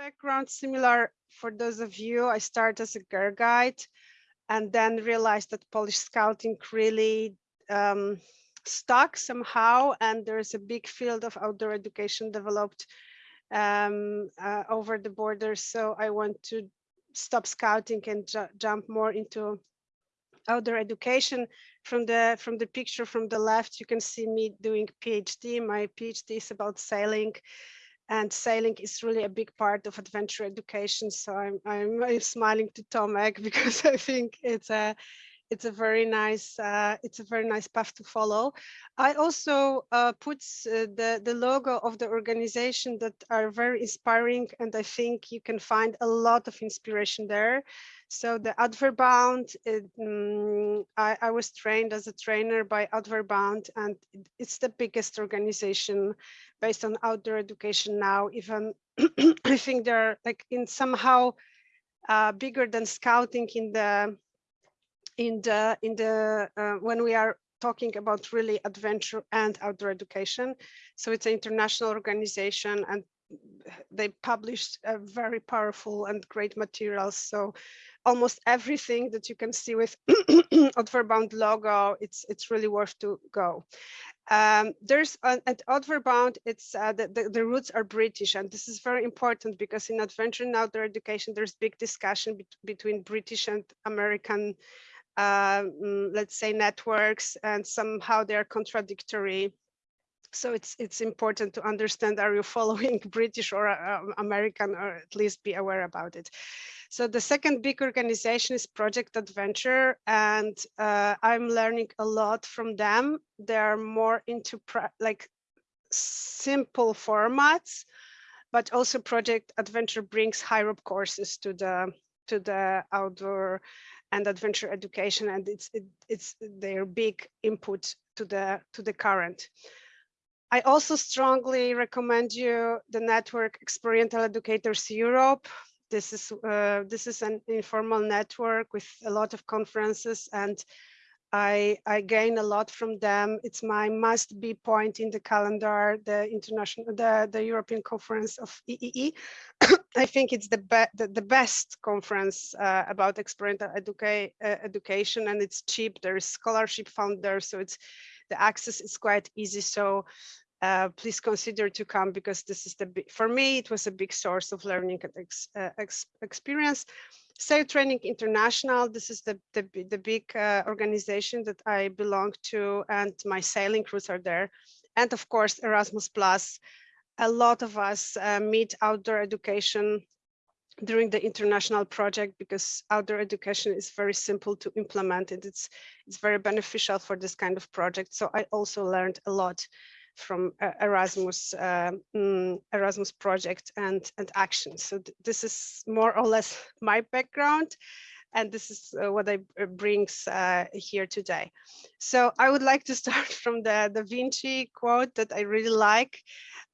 background similar for those of you. I started as a girl guide and then realized that Polish scouting really um, stuck somehow and there's a big field of outdoor education developed um, uh, over the border. So I want to stop scouting and ju jump more into outdoor education. From the from the picture from the left, you can see me doing PhD. My PhD is about sailing and sailing is really a big part of adventure education. So I'm, I'm, smiling to Tomek because I think it's a it's a very nice uh, it's a very nice path to follow. I also uh, put uh, the the logo of the organization that are very inspiring, and I think you can find a lot of inspiration there. So the Outwardbound, it, um, I, I, was trained as a trainer by Outwardbound, and it's the biggest organization based on outdoor education now. Even I think they're like in somehow uh, bigger than scouting in the in the in the uh, when we are talking about really adventure and outdoor education. So it's an international organization and they published a very powerful and great materials. So almost everything that you can see with Outwardbound logo, it's it's really worth to go. Um, there's uh, at Outwardbound, it's uh, the, the, the, roots are British, and this is very important because in adventure and outdoor education, there's big discussion be between British and American let's say networks and somehow they're contradictory. So it's it's important to understand are you following british or uh, american or at least be aware about it. So the second big organization is project adventure and uh, i'm learning a lot from them. They're more into like simple formats but also project adventure brings high rope courses to the to the outdoor and adventure education and it's it, it's their big input to the to the current. I also strongly recommend you the network experiential educators europe. This is uh, this is an informal network with a lot of conferences and I, I gain a lot from them. It's my must be point in the calendar, the international, the, the European conference of EEE. I think it's the, be the, the, best conference uh, about experimental educa uh, education and it's cheap. There is scholarship found there. So it's the access is quite easy. So uh, please consider to come because this is the, big for me, it was a big source of learning and ex, uh, ex experience. Sail Training International, this is the, the, the big uh, organization that I belong to and my sailing crews are there. And of course, Erasmus Plus. A lot of us uh, meet outdoor education during the international project because outdoor education is very simple to implement and it's it's very beneficial for this kind of project. So I also learned a lot from uh, Erasmus uh, mm, Erasmus project and and action. So th this is more or less my background, and this is uh, what I uh, brings uh, here today. So I would like to start from the Da Vinci quote that I really like.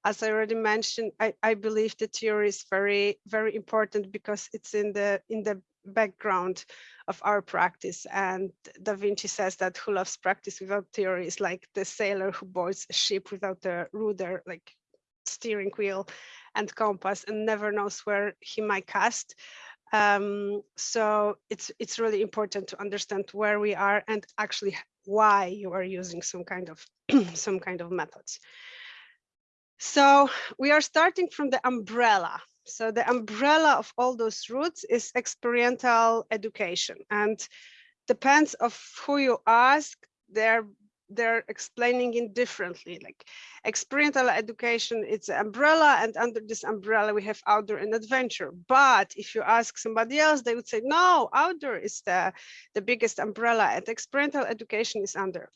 As I already mentioned, I, I believe the theory is very very important because it's in the in the background of our practice. And Da Vinci says that who loves practice without theory is like the sailor who boards a ship without a rudder, like steering wheel and compass and never knows where he might cast. Um, so it's it's really important to understand where we are and actually why you are using some kind of some kind of methods. So we are starting from the umbrella so the umbrella of all those roots is experiential education. And depends of who you ask, they're they're explaining it differently. Like experiential education it's an umbrella and under this umbrella we have outdoor and adventure. But if you ask somebody else they would say no outdoor is the the biggest umbrella and experiential education is under.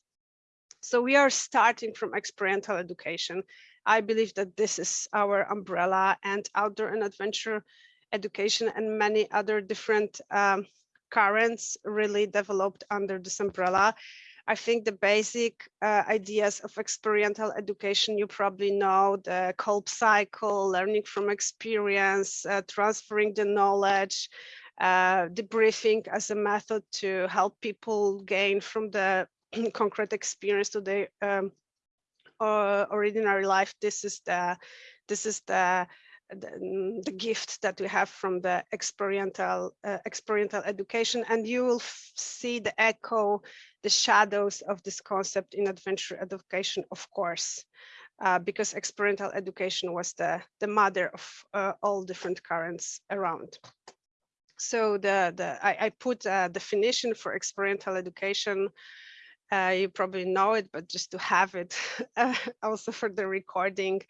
So we are starting from experiential education I believe that this is our umbrella and outdoor and adventure education and many other different um, currents really developed under this umbrella. I think the basic uh, ideas of experiential education, you probably know the Kolb cycle, learning from experience, uh, transferring the knowledge, uh, debriefing as a method to help people gain from the concrete experience to the um, uh, ordinary life, this is the this is the the, the gift that we have from the experiential uh, experiential education. And you will see the echo the shadows of this concept in adventure education of course uh, because experiential education was the the mother of uh, all different currents around. So the the i, I put a definition for experiential education uh, you probably know it, but just to have it uh, also for the recording.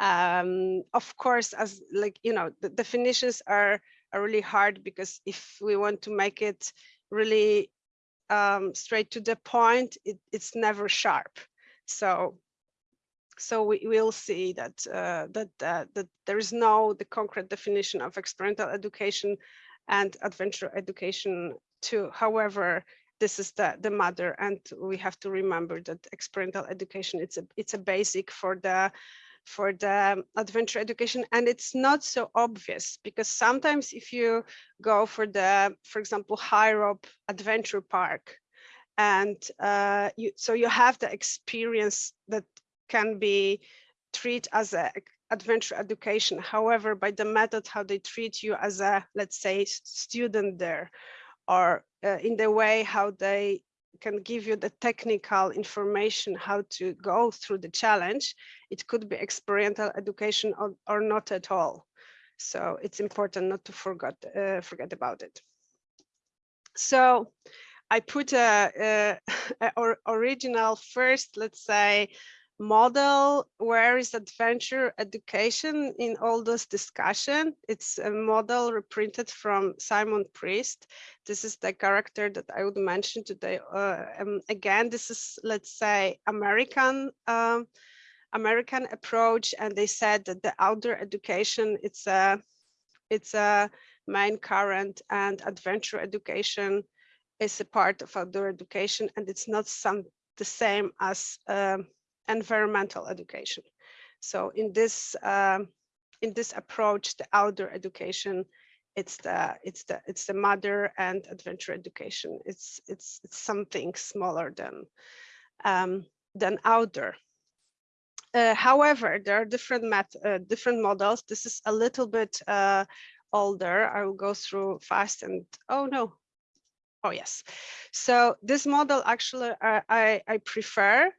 Um, of course, as like, you know, the definitions are, are really hard because if we want to make it really um, straight to the point, it, it's never sharp. So so we will see that uh, that uh, that there is no the concrete definition of experiential education and adventure education too. However, this is the the mother and we have to remember that experiential education it's a it's a basic for the for the adventure education and it's not so obvious because sometimes if you go for the for example high rope adventure park and uh, you so you have the experience that can be treated as a adventure education. However by the method how they treat you as a let's say student there or uh, in the way how they can give you the technical information how to go through the challenge. It could be experiential education or, or not at all. So it's important not to forget, uh, forget about it. So I put a, a, a original first, let's say, model where is adventure education in all this discussion. It's a model reprinted from simon priest. This is the character that i would mention today uh, um, again this is let's say american um, american approach and they said that the outdoor education it's a it's a main current and adventure education is a part of outdoor education and it's not some the same as um, environmental education. So in this um, in this approach, the outdoor education, it's the it's the it's the mother and adventure education. It's it's it's something smaller than um, than outdoor. Uh, however, there are different met uh, different models. This is a little bit uh, older. I will go through fast and oh no, oh yes. So this model actually uh, I I prefer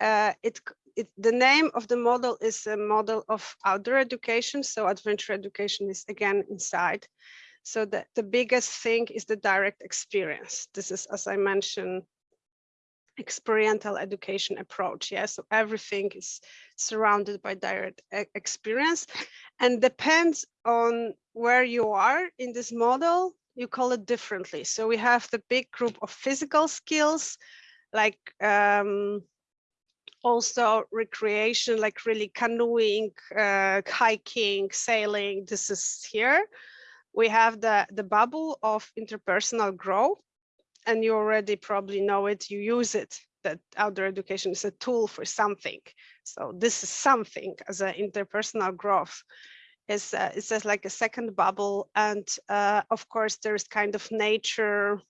uh, it, it, the name of the model is a model of outdoor education. So adventure education is again inside. So the, the biggest thing is the direct experience. This is, as I mentioned, experiential education approach. Yeah, so everything is surrounded by direct experience and depends on where you are in this model, you call it differently. So we have the big group of physical skills like um, also recreation, like really canoeing, uh, hiking, sailing. This is here. We have the, the bubble of interpersonal growth, and you already probably know it, you use it, that outdoor education is a tool for something. So this is something as an interpersonal growth. Is it's just like a second bubble, and uh, of course there's kind of nature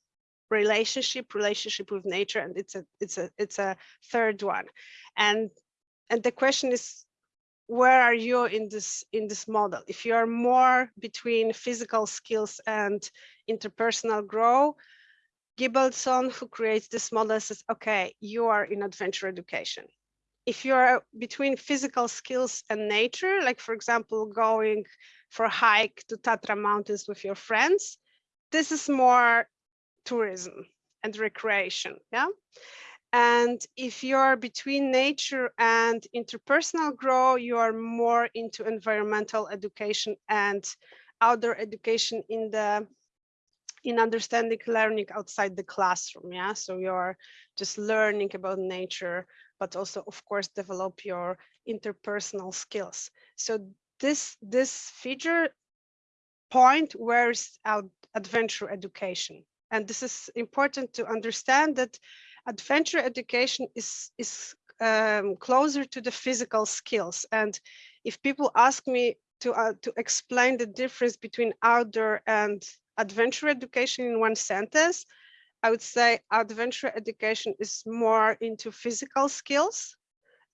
relationship relationship with nature and it's a it's a it's a third one and and the question is where are you in this in this model if you are more between physical skills and interpersonal grow Gilbertson, who creates this model, says, okay, you are in adventure education. If you are between physical skills and nature, like for example, going for a hike to Tatra Mountains with your friends, this is more tourism and recreation. Yeah. And if you're between nature and interpersonal grow, you are more into environmental education and outdoor education in the in understanding learning outside the classroom. Yeah. So you're just learning about nature, but also of course develop your interpersonal skills. So this this feature point where is our adventure education and this is important to understand that adventure education is, is um, closer to the physical skills. And if people ask me to, uh, to explain the difference between outdoor and adventure education in one sentence, I would say adventure education is more into physical skills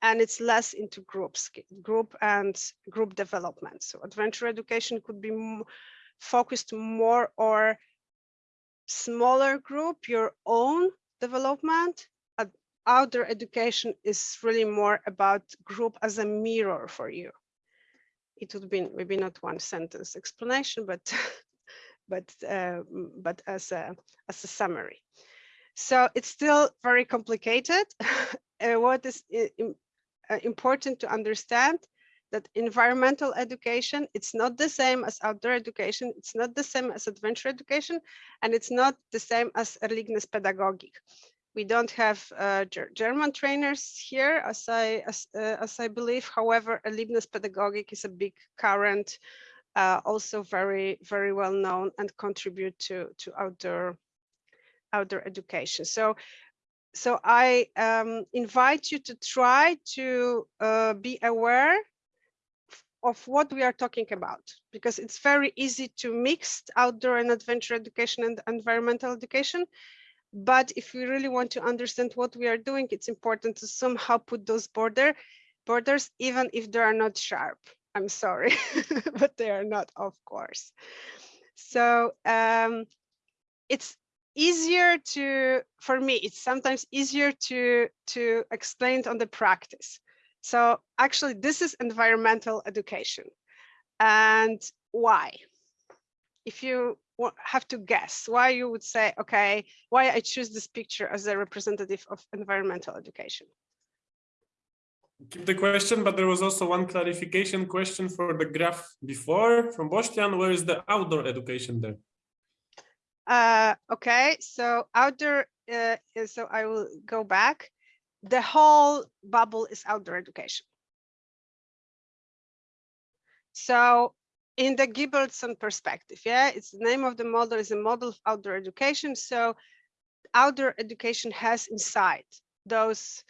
and it's less into groups, group and group development. So adventure education could be focused more or smaller group, your own development. Outdoor education is really more about group as a mirror for you. It would be maybe not one sentence explanation, but but uh, but as a as a summary. So it's still very complicated. uh, what is uh, important to understand that environmental education, it's not the same as outdoor education, it's not the same as adventure education, and it's not the same as Erlebnispädagogik. We don't have uh, German trainers here, as I as, uh, as I believe. However, Erlebnispädagogik is a big current, uh, also very very well known and contribute to to outdoor outdoor education. So so I um, invite you to try to uh, be aware of what we are talking about, because it's very easy to mix outdoor and adventure education and environmental education. But if we really want to understand what we are doing, it's important to somehow put those border borders, even if they are not sharp. I'm sorry, but they are not, of course. So um, it's easier to, for me, it's sometimes easier to, to explain on the practice. So actually this is environmental education. And why? If you have to guess why you would say, okay, why I choose this picture as a representative of environmental education. Keep the question, but there was also one clarification question for the graph before from Bostian. Where is the outdoor education there? Uh, okay, so outdoor, uh, so I will go back. The whole bubble is outdoor education. So in the Gilbertson perspective, yeah, it's the name of the model is a model of outdoor education. So outdoor education has inside those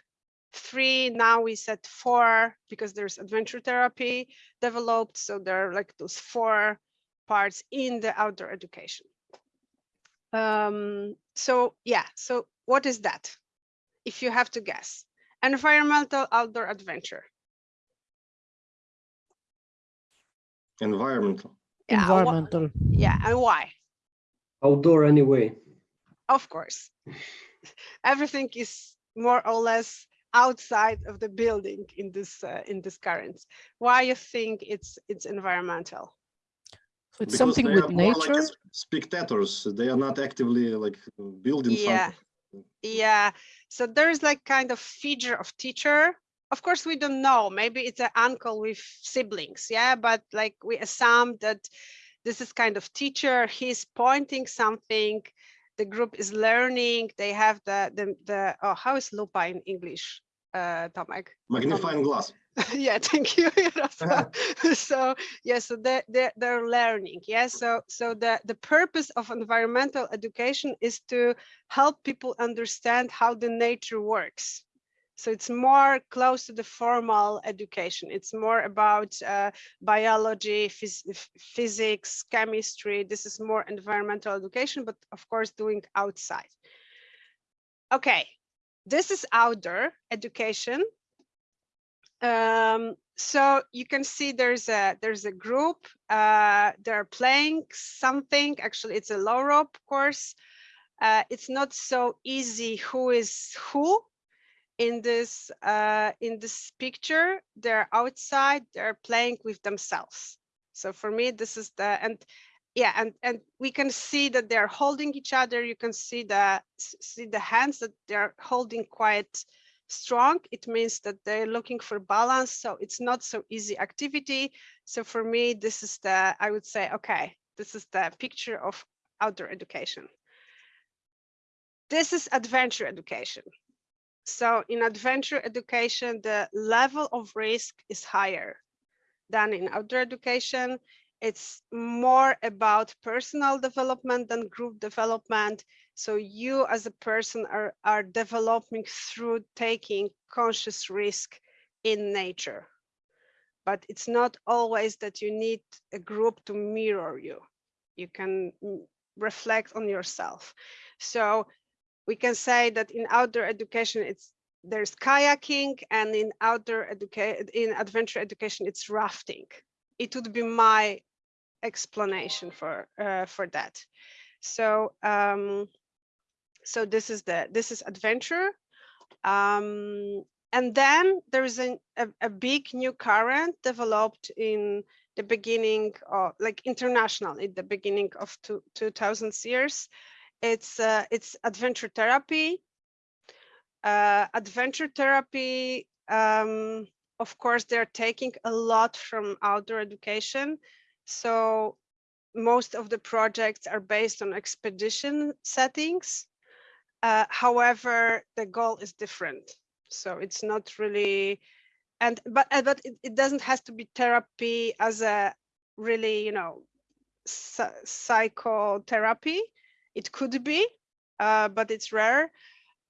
three, now we set four because there's adventure therapy developed. So there are like those four parts in the outdoor education. Um, so yeah, so what is that? If you have to guess, environmental outdoor adventure. Environmental. Yeah, environmental. Yeah, and why? Outdoor anyway. Of course. Everything is more or less outside of the building in this uh, in this current. Why you think it's it's environmental? So it's something with nature. Like spectators. They are not actively like building yeah. something. Yeah. So there's like kind of feature of teacher. Of course, we don't know. Maybe it's an uncle with siblings. Yeah. But like we assume that this is kind of teacher. He's pointing something. The group is learning. They have the the the. Oh, how is lupa in English? Uh, Tomek. Magnifying glass. yeah thank you so yeah so they're, they're, they're learning yeah? So so the the purpose of environmental education is to help people understand how the nature works. So it's more close to the formal education. It's more about uh, biology phys physics chemistry. This is more environmental education but of course doing outside. Okay this is outdoor education um, so you can see there's a there's a group uh, they're playing something actually it's a low rope course. Uh, it's not so easy who is who in this uh, in this picture. They're outside they're playing with themselves. So for me this is the and yeah and and we can see that they're holding each other. You can see the see the hands that they're holding quite strong, it means that they're looking for balance. So it's not so easy activity. So for me, this is the, I would say, okay, this is the picture of outdoor education. This is adventure education. So in adventure education, the level of risk is higher than in outdoor education. It's more about personal development than group development. So you as a person are, are developing through taking conscious risk in nature. But it's not always that you need a group to mirror you. You can reflect on yourself. So we can say that in outdoor education, it's there's kayaking and in outdoor education, in adventure education, it's rafting. It would be my explanation for, uh, for that. So, um, so this is the, this is adventure. Um, and then there is an, a, a big new current developed in the beginning of like international in the beginning of two, 2000s years. It's uh, it's adventure therapy. Uh, adventure therapy, um, of course, they're taking a lot from outdoor education. So most of the projects are based on expedition settings. Uh, however, the goal is different. So it's not really, and but uh, but it, it doesn't has to be therapy as a really you know psychotherapy. It could be, uh, but it's rare.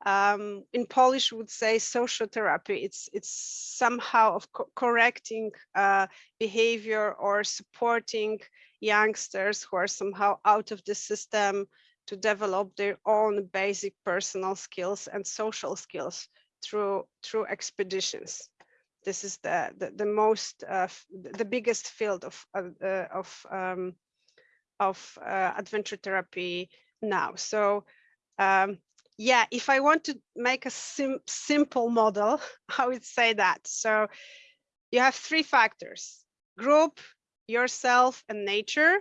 Um, in Polish, would say social therapy. It's it's somehow of co- correcting uh, behavior or supporting youngsters who are somehow out of the system to develop their own basic personal skills and social skills through through expeditions. This is the the, the most uh, the biggest field of uh, uh, of um, of uh, adventure therapy now. So um, yeah, if I want to make a sim simple model, I would say that. So you have three factors: group, yourself, and nature.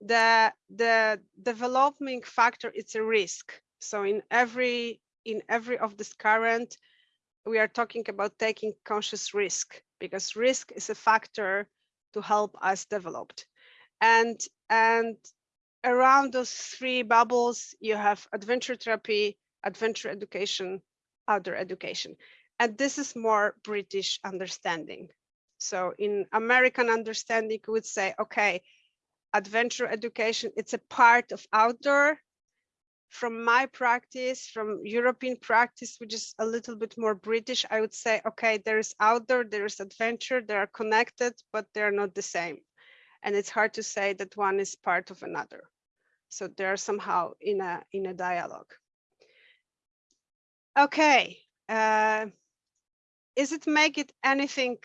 The the developing factor it's a risk. So in every in every of this current, we are talking about taking conscious risk because risk is a factor to help us develop. And and around those three bubbles, you have adventure therapy, adventure education, outdoor education. And this is more British understanding. So in American understanding, we would say, okay, adventure education, it's a part of outdoor. From my practice, from European practice, which is a little bit more British, I would say, okay, there is outdoor, there is adventure, they are connected, but they're not the same and it's hard to say that one is part of another. So they're somehow in a in a dialogue. Okay, uh, is it make it anything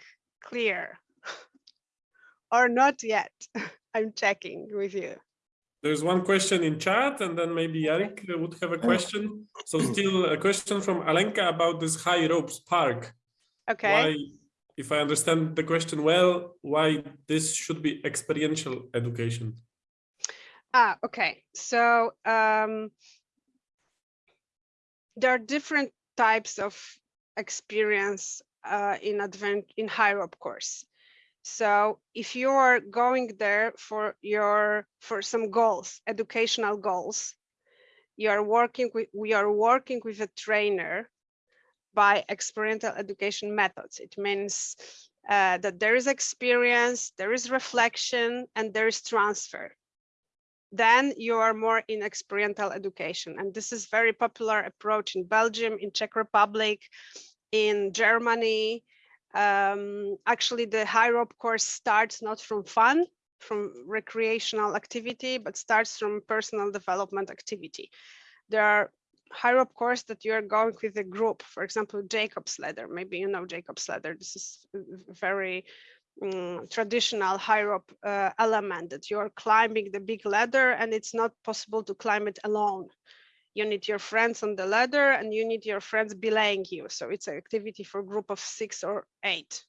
clear or not yet? I'm checking with you. There's one question in chat, and then maybe Eric would have a question. So still a question from Alenka about this high ropes park. Okay. Why, if I understand the question well, why this should be experiential education? Ah, okay. So um, there are different types of experience uh, in advent in high rope course. So if you are going there for your for some goals, educational goals, you are working with we are working with a trainer by experiential education methods. It means uh, that there is experience, there is reflection, and there is transfer then you are more in experiential education. And this is very popular approach in Belgium, in Czech Republic, in Germany. Um, actually, the high rope course starts not from fun, from recreational activity, but starts from personal development activity. There are high rope course that you are going with a group, for example, Jacob's ladder. Maybe you know Jacob's ladder. This is very um, traditional high rope uh, element that you're climbing the big ladder and it's not possible to climb it alone. You need your friends on the ladder and you need your friends belaying you. So it's an activity for group of six or eight.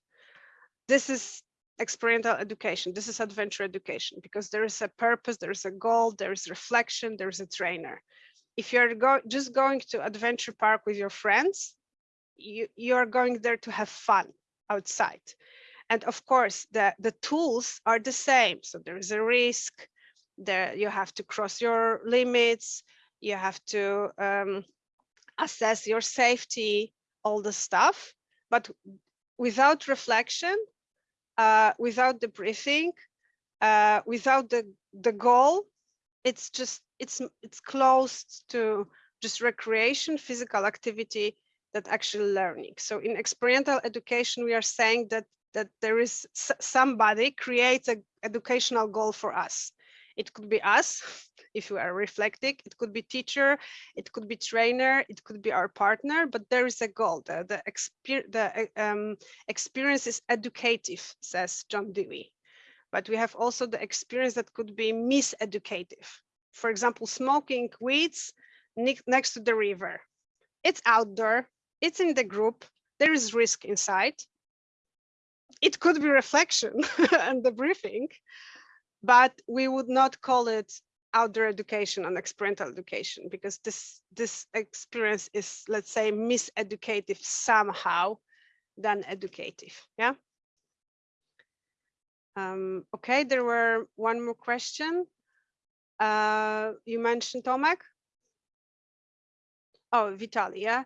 This is experiential education. This is adventure education because there is a purpose, there is a goal, there is reflection, there is a trainer. If you're go just going to adventure park with your friends, you, you're going there to have fun outside. And of course, the, the tools are the same. So there is a risk, there you have to cross your limits, you have to um, assess your safety, all the stuff. But without reflection, uh, without the briefing, uh, without the, the goal, it's just, it's, it's close to just recreation, physical activity, that actually learning. So in experiential education, we are saying that that there is somebody creates an educational goal for us. It could be us, if we are reflecting. It could be teacher, it could be trainer, it could be our partner, but there is a goal. The, the, exper the uh, um, experience is educative, says John Dewey. But we have also the experience that could be miseducative. For example, smoking weeds ne next to the river. It's outdoor, it's in the group, there is risk inside. It could be reflection and the briefing, but we would not call it outdoor education and experiential education because this this experience is let's say miseducative somehow than educative yeah um, okay there were one more question uh, you mentioned Tomek oh Vitali yeah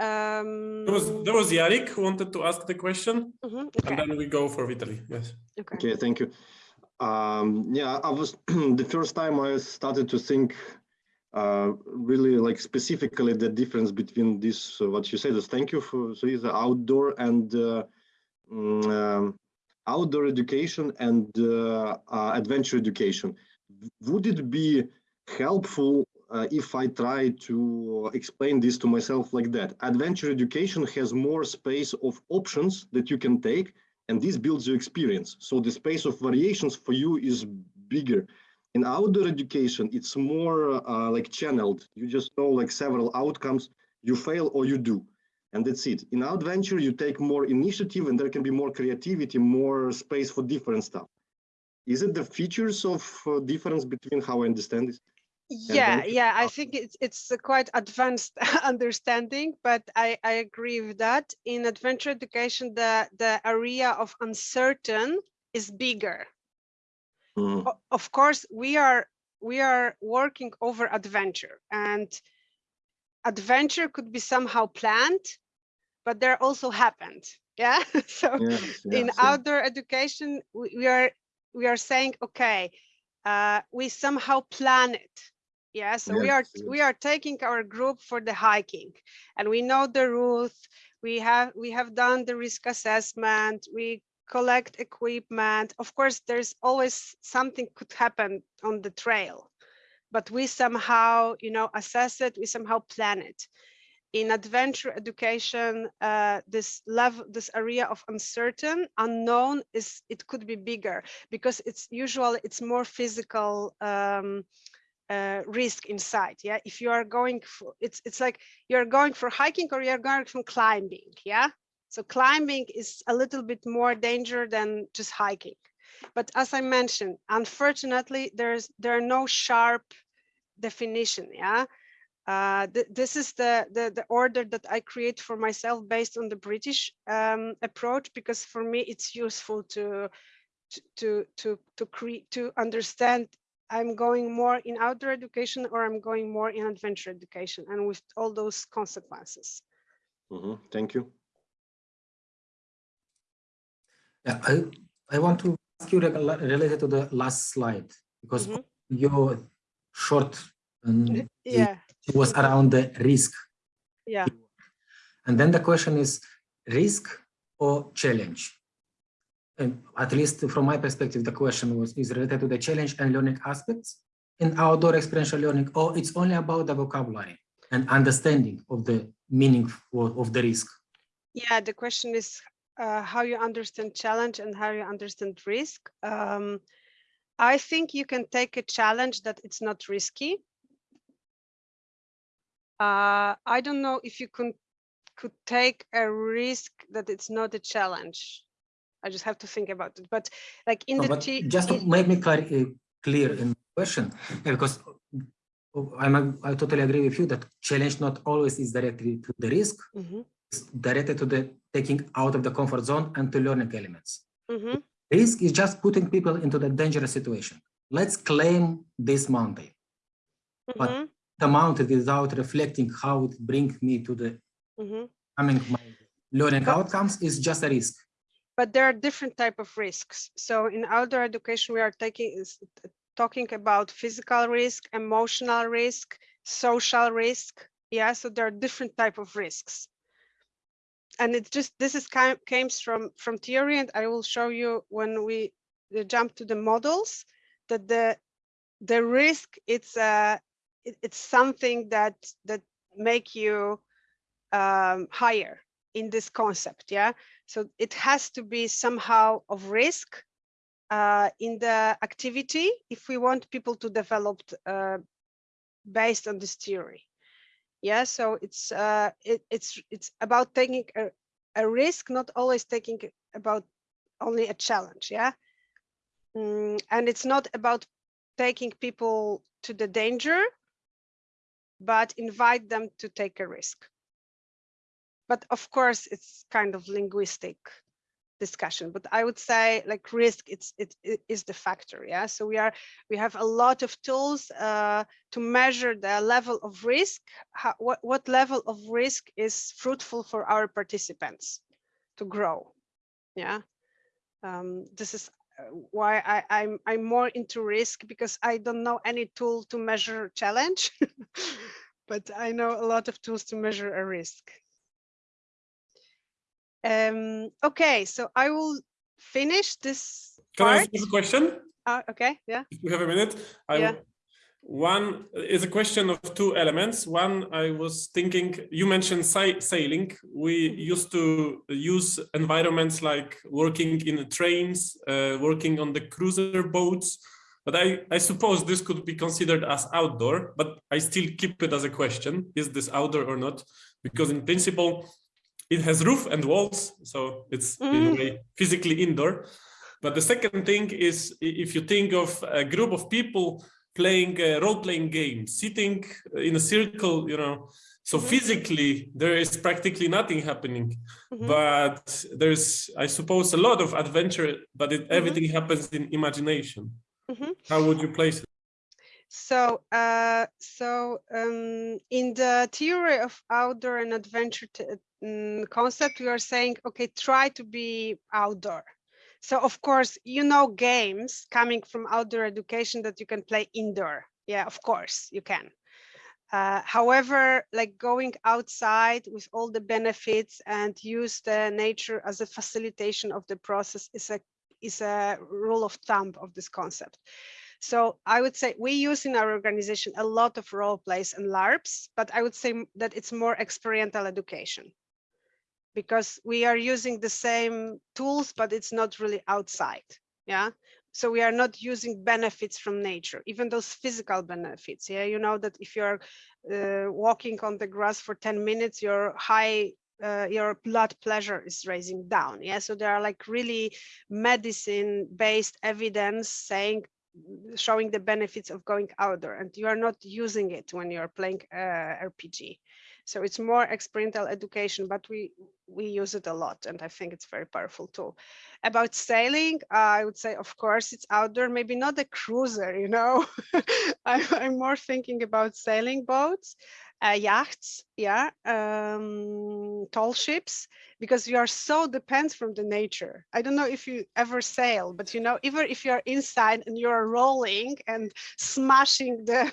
um There was there was Yarik who wanted to ask the question, mhm, and then we go for Vitaly. Yes. okay Okay, thank you. Um, yeah, I was the first time I started to think uh, really like specifically the difference between this, uh, what you said is thank you for, so is outdoor and uh, mm, um, outdoor education and uh, uh, adventure education. Would it be helpful uh, if I try to explain this to myself like that? Adventure education has more space of options that you can take and this builds your experience. So the space of variations for you is bigger. In outdoor education, it's more uh, like channeled. You just know like several outcomes, you fail or you do, and that's it. In adventure, you take more initiative and there can be more creativity, more space for different stuff. Is it the features of uh, difference between how I understand this? Yeah, yeah, I think it's it's a quite advanced understanding, but I I agree with that. In adventure education, the the area of uncertain is bigger. O- Of course, we are we are working over adventure, and adventure could be somehow planned, but there also happened. Yeah, so Yes, in yes, outdoor education we, we are we are saying okay uh, we somehow plan it. Yeah so we are Yes, we are taking our group for the hiking. And we know the route we have we have done the risk assessment. We collect equipment. Of course there's always something could happen on the trail but we somehow you know assess it. We somehow plan it in adventure education, uh, this this area of uncertain, unknown is it could be bigger because it's usually it's more physical um, uh, risk inside. Yeah, if you are going for it's it's like you're going for hiking or you're going for climbing. Yeah, so climbing is a little bit more danger than just hiking. But as I mentioned, unfortunately, there's there are no sharp definition. Yeah uh, th this is the, the the order that I create for myself based on the British um, approach because for me it's useful to to to to to create to understand I'm going more in outdoor education or I'm going more in adventure education and with all those consequences. Mhm, Thank you. Yeah, I, I want to ask you related to the last slide, because Mhm. your short um, it was around the risk. yeah. And then the question is risk or challenge? And at least from my perspective, the question was is related to the challenge and learning aspects in outdoor experiential learning, or it's only about the vocabulary and understanding of the meaning of, the risk. Yeah, the question is uh, how you understand challenge and how you understand risk. Um, I think you can take a challenge that it's not risky. Uh, I don't know if you can could take a risk that it's not a challenge. I just have to think about it. But like in No, the just to make me clar- uh, clear in the question, because uh, I'm, I totally agree with you that challenge not always is directly to the risk, Mhm, it's directed to the taking out of the comfort zone and to learning elements. mhm, Risk is just putting people into the dangerous situation. Let's claim this mountain. But- mhm, The mountain without reflecting how it brings me to the mhm. coming my learning But- outcomes is just a risk. but there are different type of risks. So in outdoor education, we are taking talking about physical risk, emotional risk, social risk. Yeah, so there are different type of risks. And it just this is kind came from from theory, and I will show you when we uh, jump to the models that the the risk it's a it, it's something that that make you um, higher in this concept yeah? So it has to be somehow of risk uh, in the activity if we want people to develop uh, based on this theory yeah? So it's uh, it, it's it's about taking a, a risk not always taking about only a challenge yeah? Mm, and it's not about taking people to the danger but invite them to take a risk. But of course it's kind of linguistic discussion but i would say like risk it's it, it is the factor yeah? So we are we have a lot of tools uh, to measure the level of risk. How, what what level of risk is fruitful for our participants to grow yeah? Um, this is why I, I'm I'm more into risk because I don't know any tool to measure challenge, but I know a lot of tools to measure a risk. Um, okay, so I will finish this Can I part. ask a question? Uh, okay, yeah. If we have a minute, I Yeah. One is a question of two elements. One, I was thinking, you mentioned sa- sailing. We used to use environments like working in trains, uh, working on the cruiser boats. But I, I suppose this could be considered as outdoor, but I still keep it as a question. Is this outdoor or not? Because in principle, it has roof and walls, so it's in a Mm. way physically indoor. But the second thing is if you think of a group of people playing a role-playing game, sitting in a circle, you know, so Mhm. physically there is practically nothing happening, Mhm. but there's, I suppose, a lot of adventure, but it, Mhm. everything happens in imagination. Mhm. How would you place it? So, uh, so um, in the theory of outdoor and adventure mm, concept, we are saying, okay, try to be outdoor. So of course, you know, games coming from outdoor education that you can play indoor. Yeah, of course you can. Uh, however, like going outside with all the benefits and use the nature as a facilitation of the process is a is a rule of thumb of this concept. So I would say we use in our organization a lot of role plays and LARPs, but I would say that it's more experiential education because we are using the same tools, but it's not really outside. Yeah. So we are not using benefits from nature, even those physical benefits. Yeah. You know that if you're uh, walking on the grass for 10 minutes, your high uh, your blood pressure is raising down. Yeah. So there are like really medicine based evidence saying showing the benefits of going outdoor and you are not using it when you're playing uh, RPG. So it's more experiential education, but we we use it a lot and I think it's very powerful tool. About sailing, uh, I would say, of course, it's outdoor, maybe not a cruiser, you know. I'm, I'm more thinking about sailing boats, uh, yachts, yeah, um, tall ships, because you are so dependent from the nature. I don't know if you ever sail, but you know, even if you're inside and you're rolling and smashing the,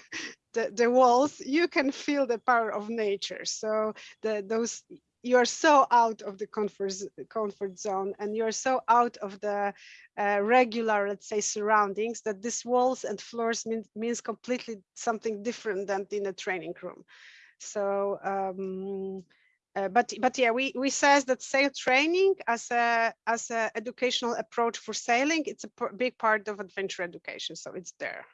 the, the walls, you can feel the power of nature. So the those you're so out of the comfort comfort zone and you're so out of the uh, regular let's say surroundings that these walls and floors mean, means completely something different than in a training room so um uh, but but yeah we we says that sail training as a as a educational approach for sailing it's a big part of adventure education so it's there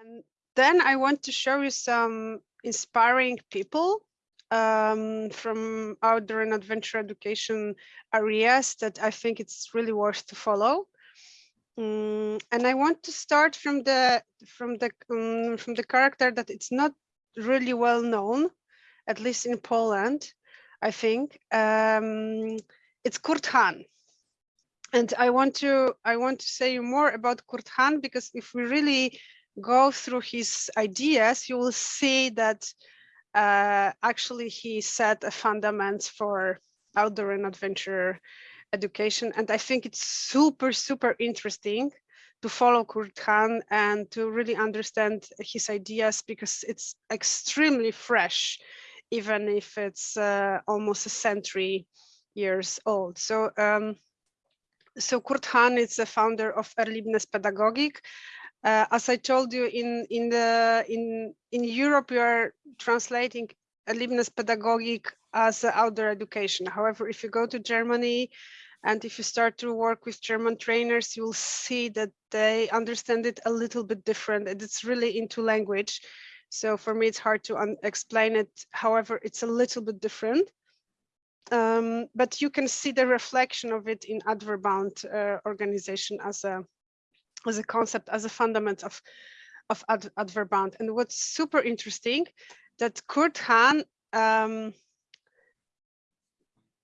and then i want to show you some inspiring people um, from outdoor and adventure education areas that I think it's really worth to follow. Mm, and I want to start from the from the um, from the character that it's not really well known, at least in Poland, I think. Um, it's Kurt Hahn. And I want to I want to say more about Kurt Hahn because if we really go through his ideas, you will see that uh, actually he set a fundament for outdoor and adventure education. And I think it's super, super interesting to follow Kurt Hahn and to really understand his ideas because it's extremely fresh, even if it's uh, almost a century years old. So, um, so Kurt Hahn is the founder of Erlebnispädagogik, Uh, as I told you, in in the in in Europe, you are translating Erlebnis Pädagogik as outdoor education. However, if you go to Germany, and if you start to work with German trainers, you will see that they understand it a little bit different, and it's really into language. So for me, it's hard to explain it. However, it's a little bit different. Um, but you can see the reflection of it in Outwardbound uh, organization as a as a concept, as a fundament of of Ad. And what's super interesting that Kurt Hahn um,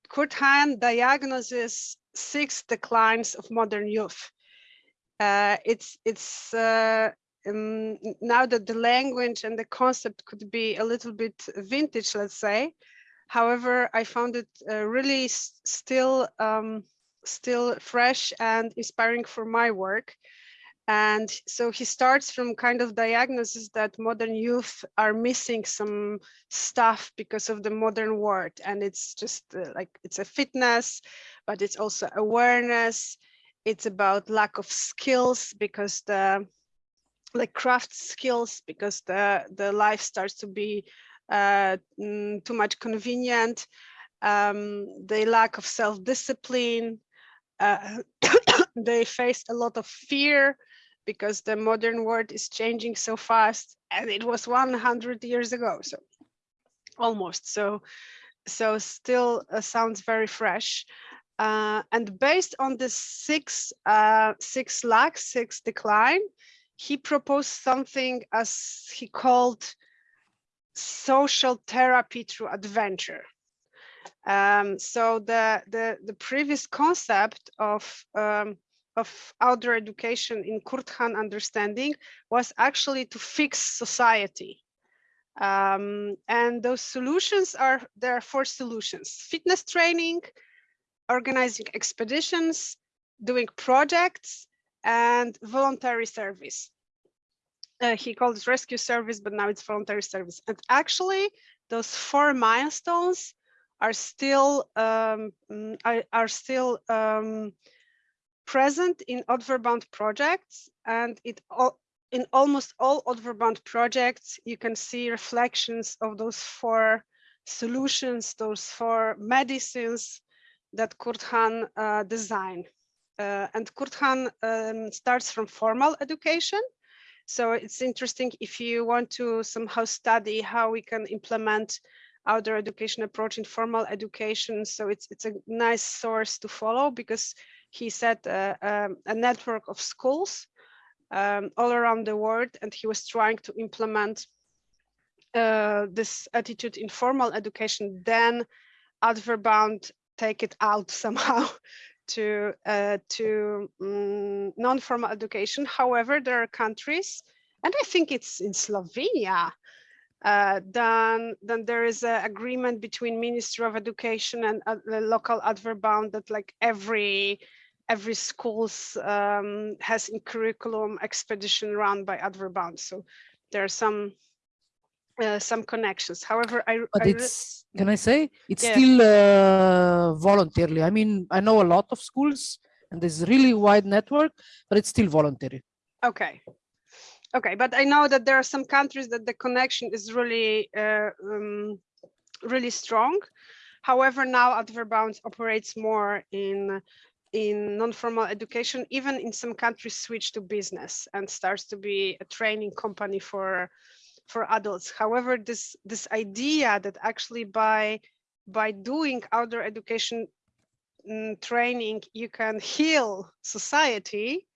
Kurt Hahn diagnoses six declines of modern youth. Uh, it's it's uh, um, now that the language and the concept could be a little bit vintage, let's say. However, I found it uh, really still um, still fresh and inspiring for my work. And so he starts from kind of diagnosis that modern youth are missing some stuff because of the modern world. And it's just uh, like, it's a fitness, but it's also awareness. It's about lack of skills because the like craft skills, because the, the life starts to be uh, mm, too much convenient. Um, the lack of self-discipline. Uh, they face a lot of fear because the modern world is changing so fast and it was 100 years ago so almost so so still uh, sounds very fresh. Uh, and based on the six uh, six lakhs six decline he proposed something as he called social therapy through adventure. Um, so the the the previous concept of um, of outdoor education in Kurt Hahn understanding was actually to fix society. Um, and those solutions are, there are four solutions, fitness training, organizing expeditions, doing projects, and voluntary service. Uh, he called it rescue service, but now it's voluntary service. And actually, those four milestones are still um, mm, are, are still um, present in Outwardbound projects and it all, in almost all Outwardbound projects, you can see reflections of those four solutions, those four medicines that Kurt Hahn uh, designed. Uh, and Kurt Hahn um, starts from formal education. So it's interesting if you want to somehow study how we can implement outdoor education approach in formal education. So it's, it's a nice source to follow because he set a, um, a network of schools um, all around the world, and he was trying to implement uh, this attitude in formal education. Then Outwardbound take it out somehow to uh, to um, non-formal education. However, there are countries, and I think it's in Slovenia, uh, then then there is an agreement between Ministry of Education and uh, the local Outwardbound that like every every schools um, has in curriculum expedition run by Outwardbound. So there are some uh, some connections. However, I but I it's can I say it's Yeah. still uh, voluntarily. I mean, I know a lot of schools and there's really wide network, but it's still voluntary. okay. Okay, but I know that there are some countries that the connection is really uh, um, really strong. However, now Outwardbound operates more in in non-formal education, even in some countries switch to business and starts to be a training company for for adults. However, this this idea that actually by by doing outdoor education mm, training, you can heal society,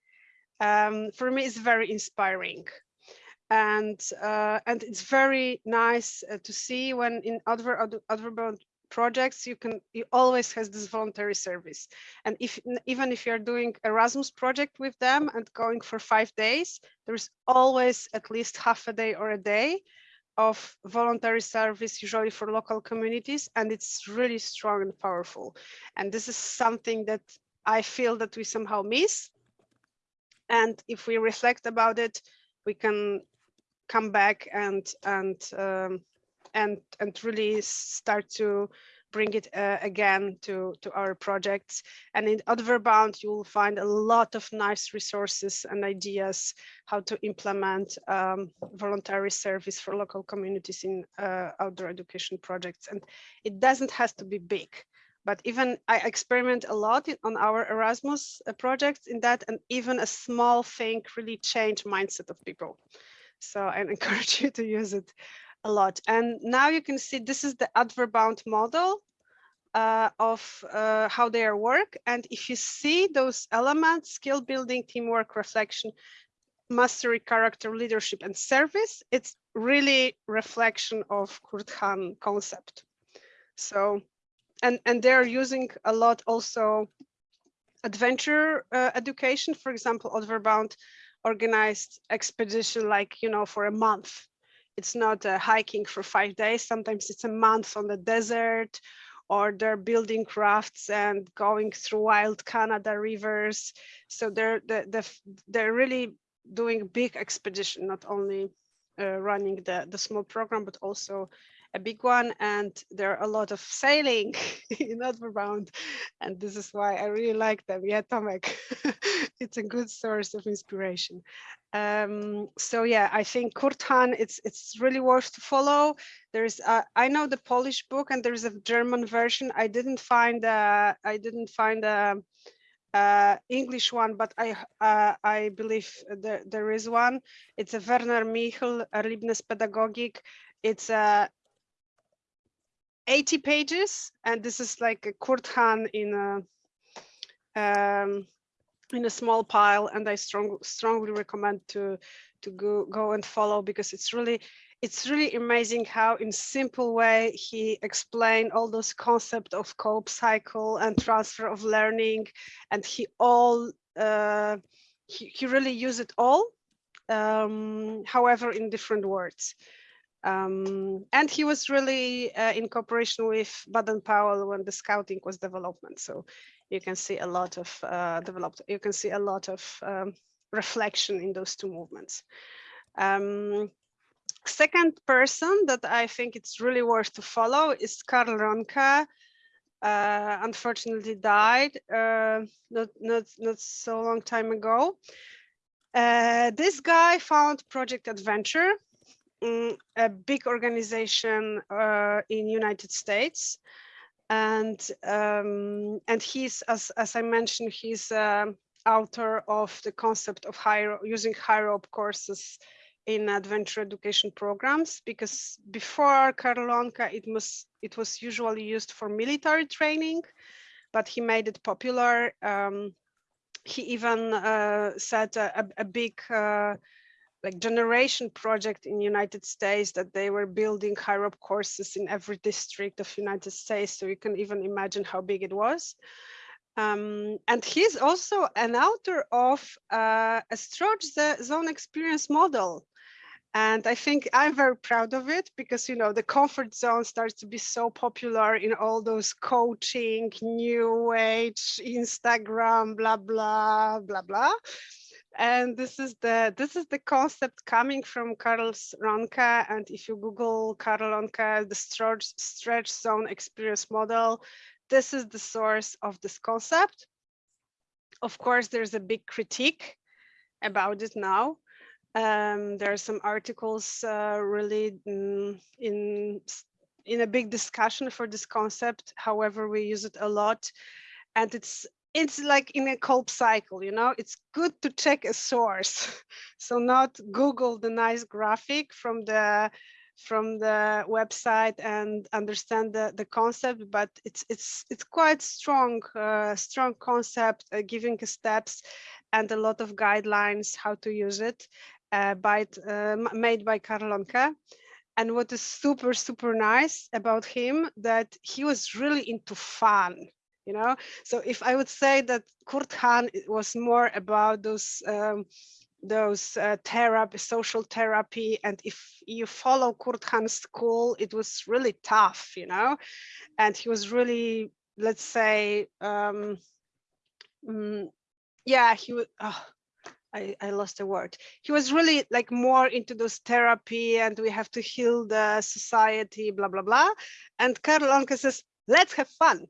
um, for me is very inspiring. And uh, and it's very nice uh, to see when in other other projects you can you always has this voluntary service. And if even if you're doing erasmus project with them and going for five days there's always at least half a day or a day of voluntary service usually for local communities and it's really strong and powerful. And this is something that i feel that we somehow miss. And if we reflect about it we can come back and and um, and and really start to bring it uh, again to, to our projects. And in Outwardbound, you will find a lot of nice resources and ideas how to implement um, voluntary service for local communities in uh, outdoor education projects. And it doesn't have to be big but even I experiment a lot in, on our Erasmus uh, projects in that, and even a small thing really change mindset of people. So I encourage you to use it a lot. And now you can see this is the Outwardbound model uh, of uh, how they work. And if you see those elements, skill building, teamwork, reflection, mastery, character, leadership, and service, it's really reflection of Kurt Hahn concept. So and and they're using a lot also adventure uh, education for example Outwardbound organized expedition like you know for a month it's not uh, hiking for five days sometimes it's a month on the desert or they're building crafts and going through wild canada rivers so they're the, the, they're really doing big expedition not only uh, running the the small program but also a big one and there are a lot of sailing in Outwardbound and this is why I really like them. Yeah, Tomek, it's a good source of inspiration. Um, so yeah, I think Kurt Hahn, it's it's really worth to follow. There's uh, I know the Polish book and there's a German version. I didn't find a, I didn't find a, uh, English one, but I uh, I believe there, there is one. It's a Werner Michl Erlebnispädagogik. It's a 80 pages, and this is like a Kurt Hahn in a um, in a small pile, and I strong, strongly recommend to to go go and follow because it's really it's really amazing how in simple way he explained all those concepts of Kolb cycle and transfer of learning and he all uh, he, he really used it all um, however in different words um, and he was really uh, in cooperation with Baden Powell when the scouting was development. So you can see a lot of uh, developed, you can see a lot of um, reflection in those two movements. Um, second person that I think it's really worth to follow is Karl Rohnke. Uh, unfortunately died uh, not, not, not so long time ago. Uh, this guy found Project Adventure, A big organization uh, in United States. And um, and he's, as, as I mentioned, he's um, author of the concept of high, using high rope courses in adventure education programs because before Karl Rohnke, it was it was usually used for military training, but he made it popular. Um, he even uh, set a, a, a big uh, like generation project in United States that they were building high rope courses in every district of United States. So you can even imagine how big it was. Um, and he's also an author of uh, a stretch zone experience model. And I think I'm very proud of it because, you know, the comfort zone starts to be so popular in all those coaching, new age, Instagram, blah, blah, blah, blah and this is the this is the concept coming from Karl Rohnke. And if you Google Karl Rohnke, the stretch, stretch zone experience model, this is the source of this concept. Of course, there's a big critique about it now. Um, there are some articles uh, really in, in in a big discussion for this concept. However, we use it a lot, and it's it's like in a Kolb cycle, you know, it's good to check a source. so not Google the nice graphic from the from the website and understand the, the concept, but it's it's it's quite strong, uh, strong concept, uh, giving steps and a lot of guidelines how to use it uh, by uh, made by Karl Rohnke. And what is super, super nice about him that he was really into fun you know so if i would say that kurt hahn was more about those um, those uh, therapy social therapy and if you follow kurt hahn's school it was really tough you know and he was really let's say um mm, yeah he would oh, I, I lost the word. He was really like more into those therapy and we have to heal the society, blah, blah, blah. And Karl Rohnke says, let's have fun.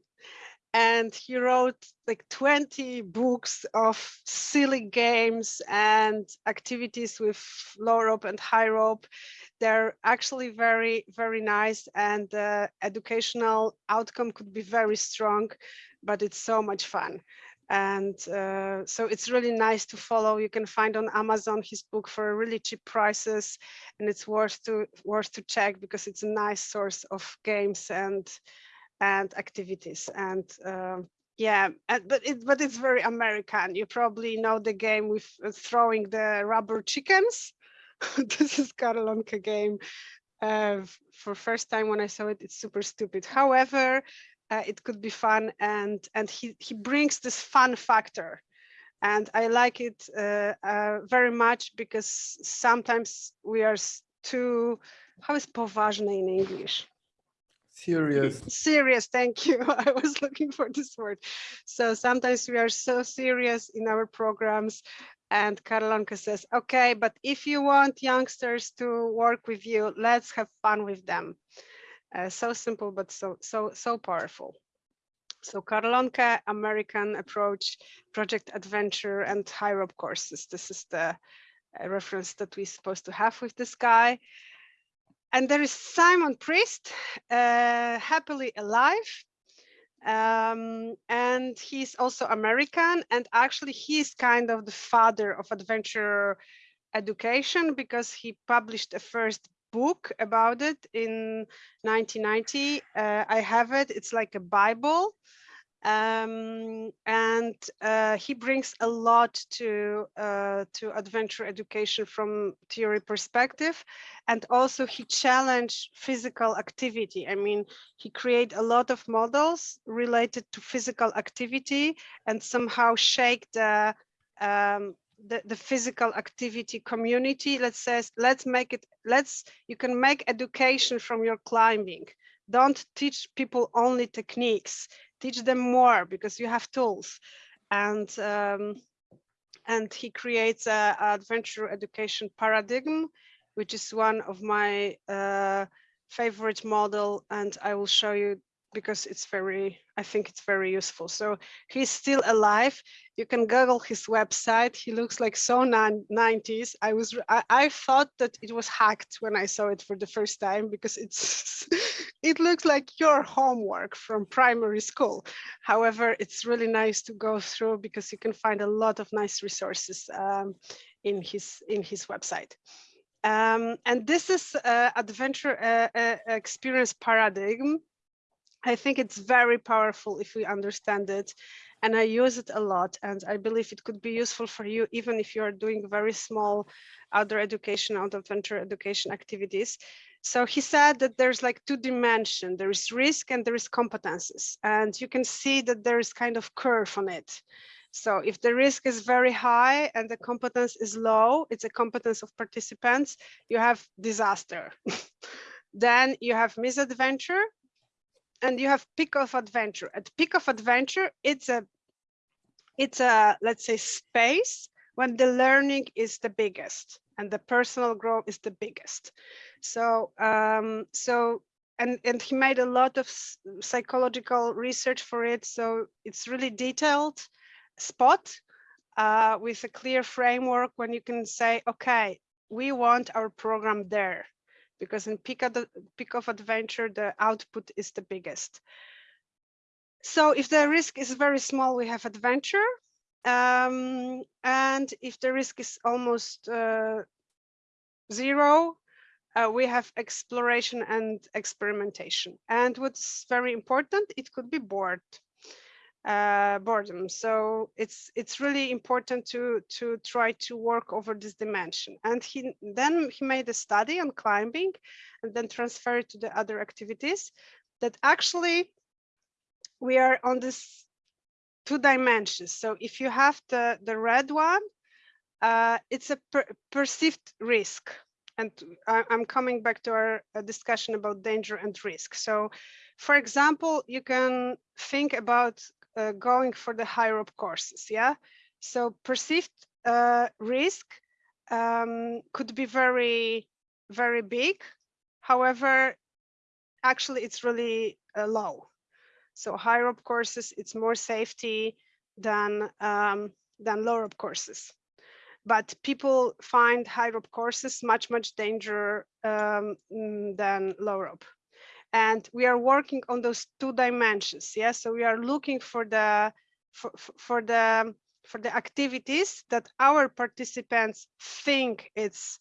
And he wrote like 20 books of silly games and activities with low rope and high rope. They're actually very, very nice and the educational outcome could be very strong, but it's so much fun and uh, so it's really nice to follow you can find on amazon his book for really cheap prices and it's worth to worth to check because it's a nice source of games and and activities. And uh, yeah and, but it but it's very american. You probably know the game with uh, throwing the rubber chickens. This is Karl Rohnke game uh, for first time when I saw it, it's super stupid. However, uh, it could be fun and and he he brings this fun factor. And i like it uh, uh, very much because sometimes we are too how is poważny in english Serious. serious thank you. I was looking for this word. So sometimes we are so serious in our programs and Karl Rohnke says okay but if you want youngsters to work with you let's have fun with them. Uh, so simple but so so so powerful. So Karl Rohnke American approach project adventure and high rope courses. This is the uh, reference that we're supposed to have with this guy and there is Simon Priest, uh, happily alive. Um, and he's also American. And actually, he's kind of the father of adventure education because he published a first book about it in 1990. Uh, I have it, it's like a Bible. Um, and uh, he brings a lot to uh, to adventure education from theory perspective, and also he challenged physical activity. I mean, he create a lot of models related to physical activity and somehow shake the um, the, the physical activity community. Let's say let's make it let's you can make education from your climbing. Don't teach people only techniques teach them more because you have tools. And um, and he creates a, a adventure education paradigm which is one of my uh, favorite model and I will show you because it's very I think it's very useful so he's still alive you can google his website he looks like so 90s I was I, I thought that it was hacked when I saw it for the first time because it's it looks like your homework from primary school. However, it's really nice to go through because you can find a lot of nice resources um, in his in his website. Um, and this is uh, adventure uh, uh, experience paradigm. I think it's very powerful if we understand it and I use it a lot and I believe it could be useful for you even if you're doing very small outdoor education, out adventure education activities so he said that there's like two dimension, there is risk and there is competences. And you can see that there is kind of curve on it. So if the risk is very high and the competence is low, it's a competence of participants, you have disaster. then you have misadventure and you have peak of adventure. At peak of adventure, it's a, it's a, let's say space when the learning is the biggest and the personal growth is the biggest. So, um, so, and, and he made a lot of psychological research for it. So it's really detailed spot uh, with a clear framework when you can say, okay, we want our program there because in peak of, peak of adventure, the output is the biggest. So if the risk is very small, we have adventure. Um, and if the risk is almost uh, zero, uh, we have exploration and experimentation. And what's very important, it could be bored, uh, boredom. So it's it's really important to to try to work over this dimension. And he then he made a study on climbing and then transferred to the other activities that actually we are on this two dimensions. So if you have the, the red one, uh, it's a per perceived risk and I'm coming back to our uh, discussion about danger and risk. So, for example, you can think about uh, going for the high rope courses, yeah? So perceived uh, risk um, could be very, very big. However, actually it's really uh, low. So high rope courses, it's more safety than um, than low rope courses. But people find high rope courses much much danger um, than low rope, and we are working on those two dimensions. Yeah, so we are looking for the for- for the for the activities that our participants think it's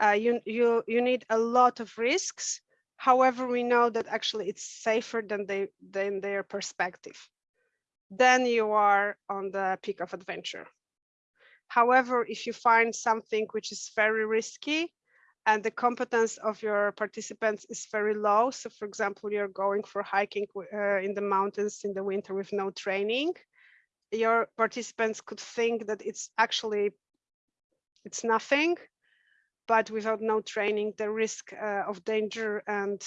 uh, you you you need a lot of risks. However, we know that actually it's safer than they than their perspective. Then you are on the peak of adventure. However, if you find something which is very risky and the competence of your participants is very low, so for example, you're going for hiking uh, in the mountains in the winter with no training, your participants could think that it's actually it's nothing but without no training the risk uh, of danger and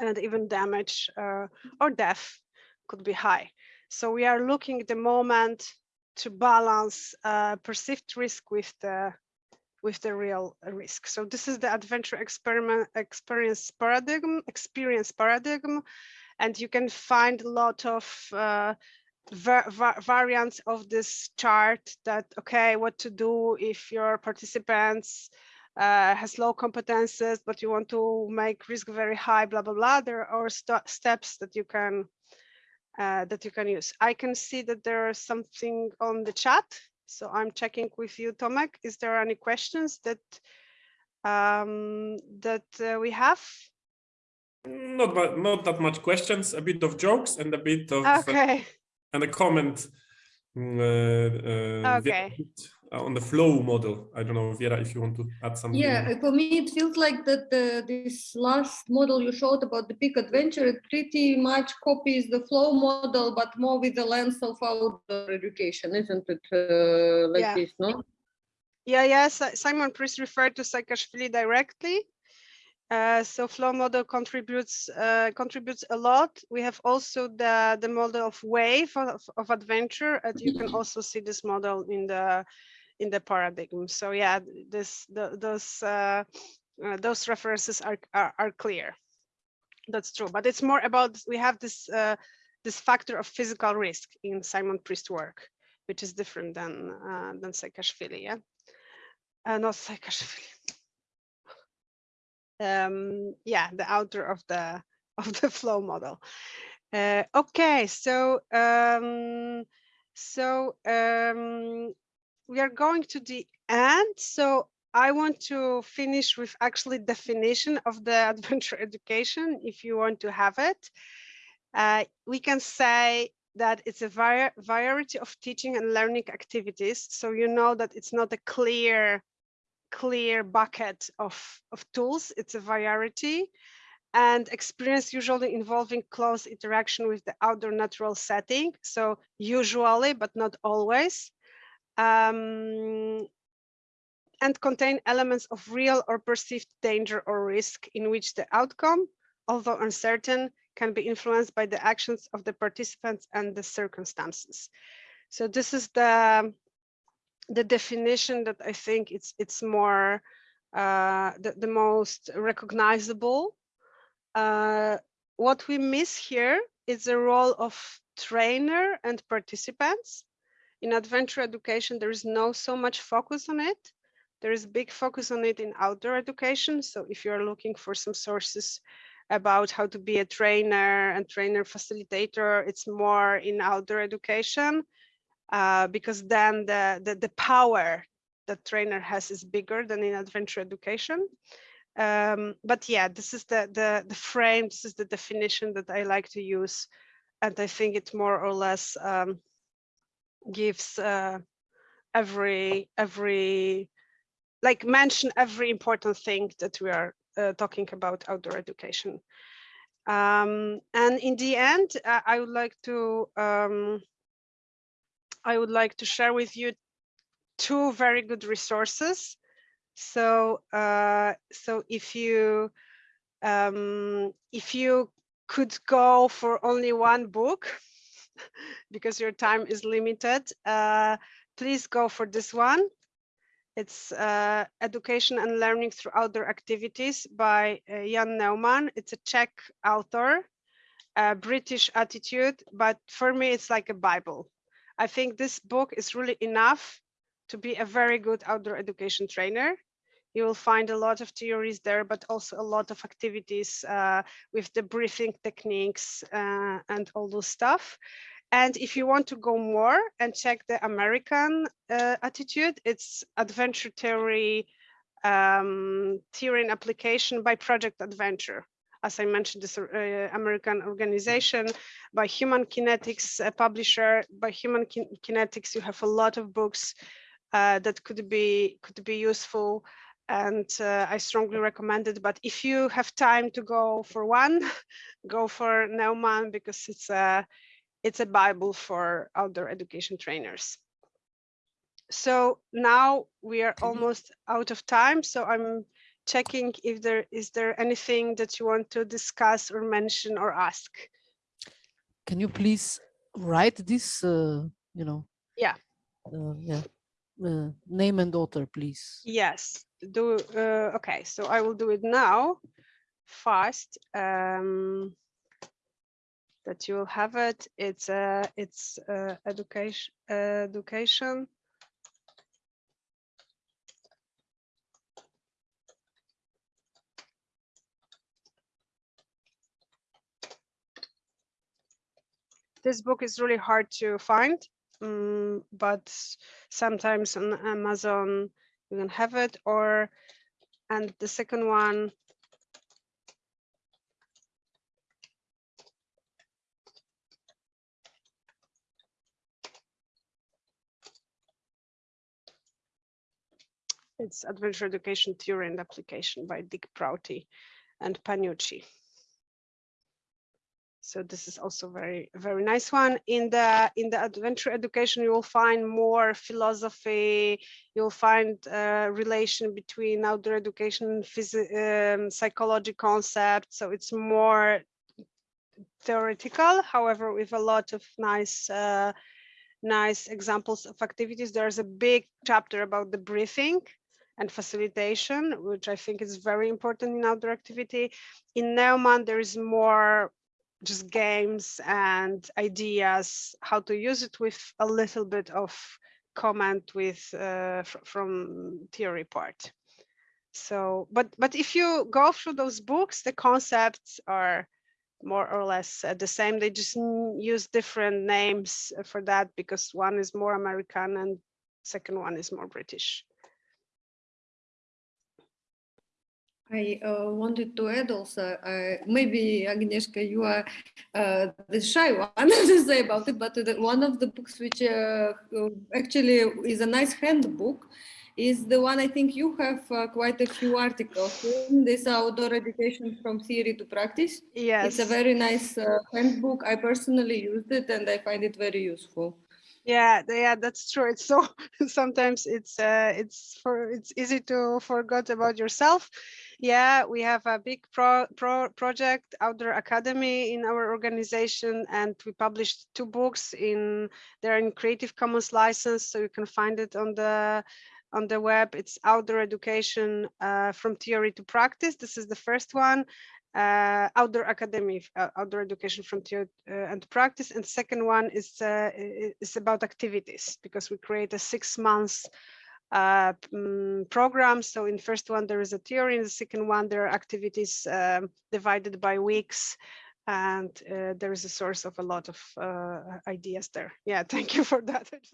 and even damage uh, or death could be high. So we are looking at the moment to balance uh, perceived risk with the with the real risk. So this is the adventure experiment experience paradigm experience paradigm and you can find a lot of uh, va- va- variants of this chart that okay what to do if your participants uh, has low competences but you want to make risk very high blah blah blah there are st- steps that you can uh, that you can use. I can see that there is something on the chat so i'm checking with you tomek. Is there any questions that um that uh, we have? Not mu- not that much questions, a bit of jokes and a bit of uh, okay. and a comment mm, uh, uh, Okay. uh, on the flow model. I don't know, Vera, if you want to add something. Yeah, uh, for me, it feels like that uh, this last model you showed about the peak adventure it pretty much copies the flow model, but more with the lens of outdoor education, isn't it? Uh, like Yeah. this, no? Yeah, yes, Simon Priest referred to Csikszentmihalyi directly. Uh, so flow model contributes uh, contributes a lot. We have also the the model of wave of, of adventure, and you can also see this model in the in the paradigm. So yeah, this the, those uh, uh, those references are, are are clear. That's true, but it's more about we have this uh, this factor of physical risk in Simon Priest work, which is different than than Csikszentmihalyi. Yeah not Csikszentmihalyi. Um, yeah, the author of the of the flow model. Uh, okay, so um, so um, we are going to the end. So I want to finish with actually definition of the adventure education, if you want to have it. Uh, we can say that it's a variety of teaching and learning activities. So you know that it's not a clear clear bucket of, of tools. It's a variety and experience usually involving close interaction with the outdoor natural setting. So usually, but not always. Um, and contain elements of real or perceived danger or risk in which the outcome, although uncertain, can be influenced by the actions of the participants and the circumstances. So this is the the definition that I think it's it's more uh, the, the most recognizable. Uh, what we miss here is the role of trainer and participants. In adventure education, there is no so much focus on it. There is big focus on it in outdoor education. So if you're looking for some sources about how to be a trainer and trainer facilitator, it's more in outdoor education uh, because then the, the, the power that trainer has is bigger than in adventure education. Um, but yeah, this is the, the, the frame, this is the definition that I like to use. And I think it more or less um, gives uh, every, every, like mention every important thing that we are uh, talking about outdoor education. Um, and in the end, I would like to um, I would like to share with you two very good resources. So, uh, so if you um, if you could go for only one book because your time is limited, uh, please go for this one. It's uh, Education and Learning Through Outdoor Activities by uh, Jan Neuman. It's a Czech author uh, British attitude, but for me, it's like a Bible. I think this book is really enough to be a very good outdoor education trainer. You will find a lot of theories there, but also a lot of activities uh, with the breathing techniques uh, and all those stuff. And if you want to go more and check the American uh, attitude, it's adventure theory, um, theory and application by Project Adventure. As I mentioned, this uh, American organization by Human Kinetics, a publisher. By Human Kin Kinetics, you have a lot of books uh, that could be could be useful and uh, I strongly recommend it. But if you have time to go for one, go for Neuman because it's a it's a Bible for outdoor education trainers. So now we are almost out of time. So I'm checking if there is there anything that you want to discuss or mention or ask. Can you please write this, uh, you know? Yeah. Uh, yeah. Uh, name and author, please. Yes, do uh, okay. So I will do it now, fast. Um, that you will have it. It's uh, it's uh, education education. This book is really hard to find, um, but sometimes on Amazon you can have it or and the second one it's adventure education theory and application by dick prouty and Panicucci so this is also very very nice one. In the in the adventure education you will find more philosophy. You'll find a relation between outdoor education um, psychology concepts so it's more theoretical. However with a lot of nice uh, nice examples of activities there's a big chapter about the breathing and facilitation which i think is very important in outdoor activity. In neuman there is more just games and ideas how to use it with a little bit of comment with uh, fr from theory part so but but if you go through those books the concepts are more or less uh, the same. They just use different names for that because one is more american and second one is more british I uh, wanted to add also, uh, maybe Agnieszka, you are uh, the shy one to say about it, but the, one of the books which uh, actually is a nice handbook is the one I think you have uh, quite a few articles in this outdoor education from theory to practice. Yes. It's a very nice uh, handbook. I personally used it and I find it very useful. Yeah, yeah, that's true. It's so sometimes it's uh, it's for it's easy to forget about yourself yeah, we have a big pro, pro project, Outdoor Academy in our organization, and we published two books in they're in Creative Commons license, so you can find it on the on the web. It's Outdoor Education uh, from Theory to Practice. This is the first one. Uh, outdoor academy, uh, outdoor education from theory uh, and practice, and second one is uh, is about activities because we create a six months uh, mm, programs. So in first one, there is a theory. In the second one, there are activities um, divided by weeks. And uh, there is a source of a lot of ideas there. Yeah, thank you for that.